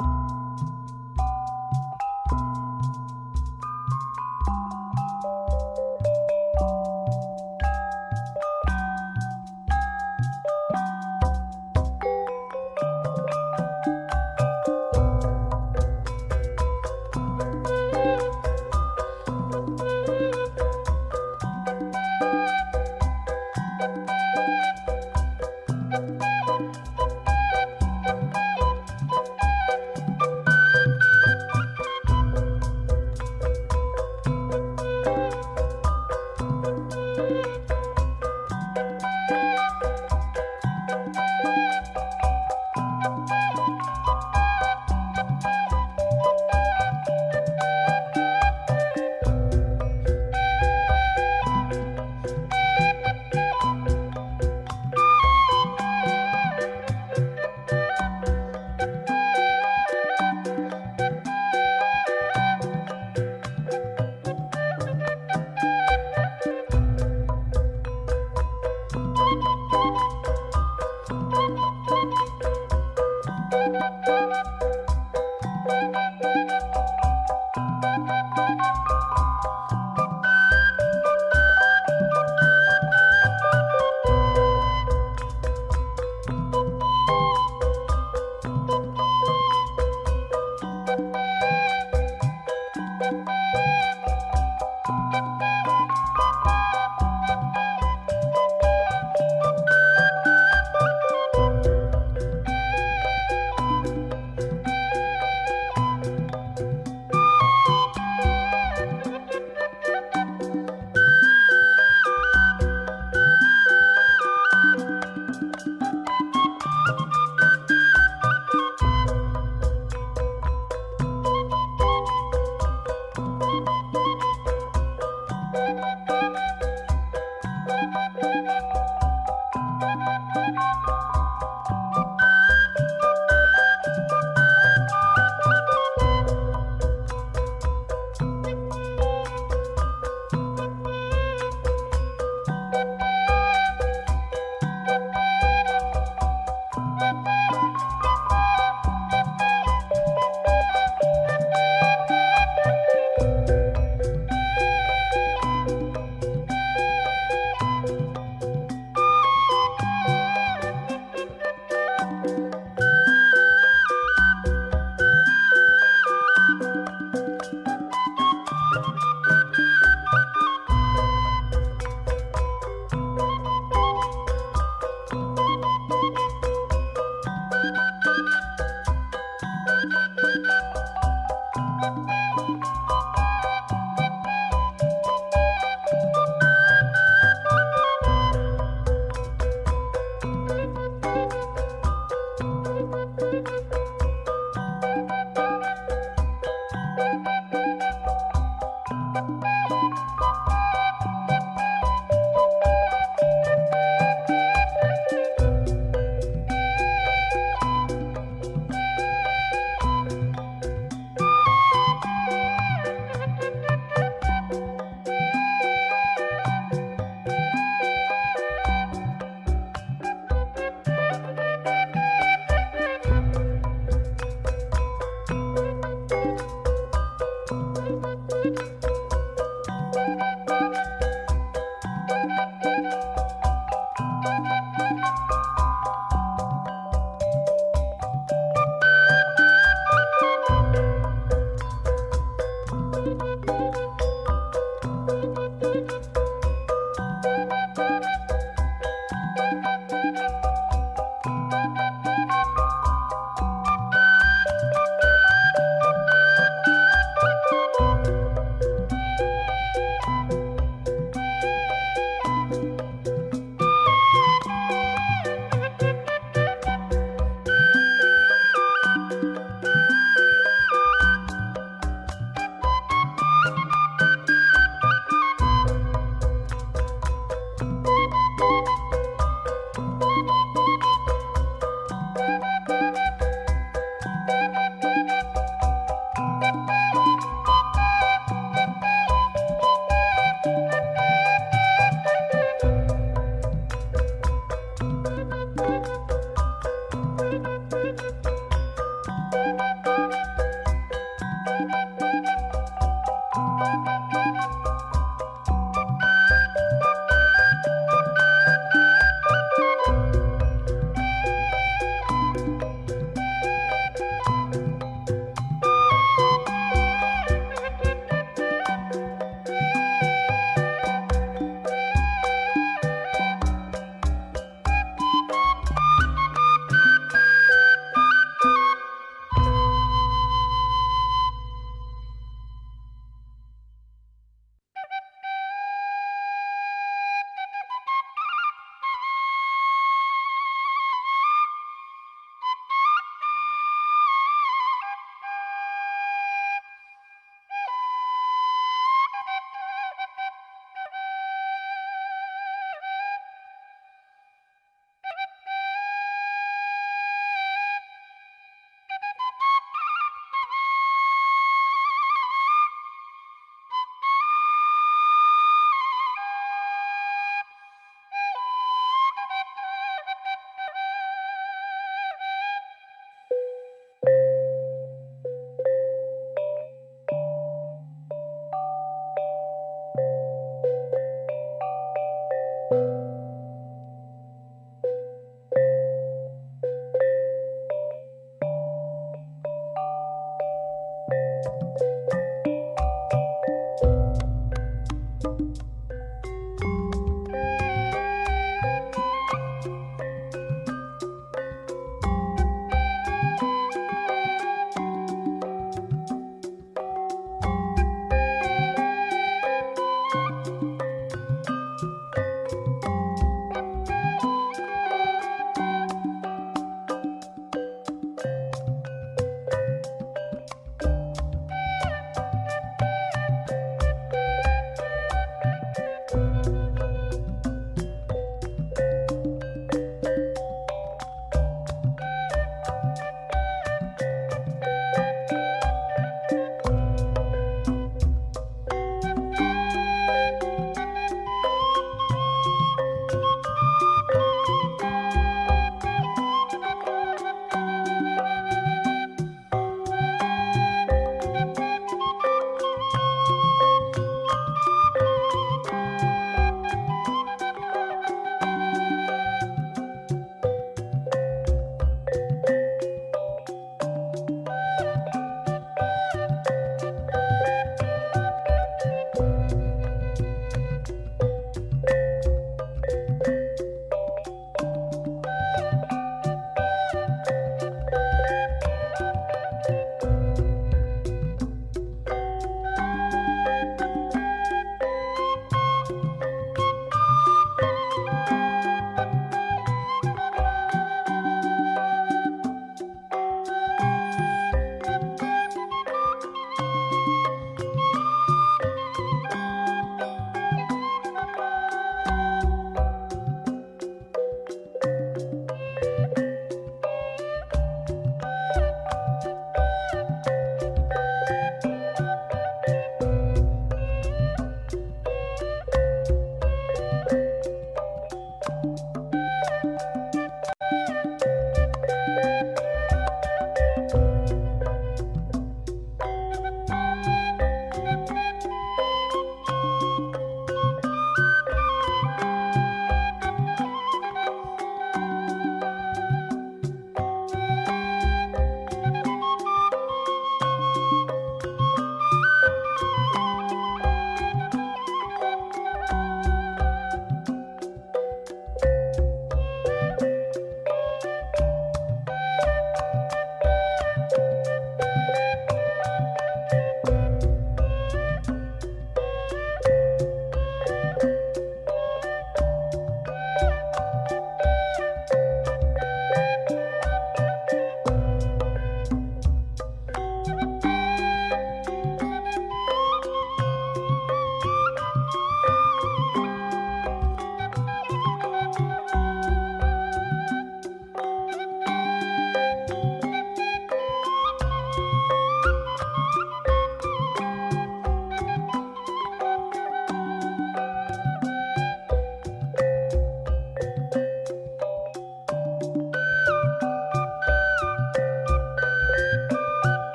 Música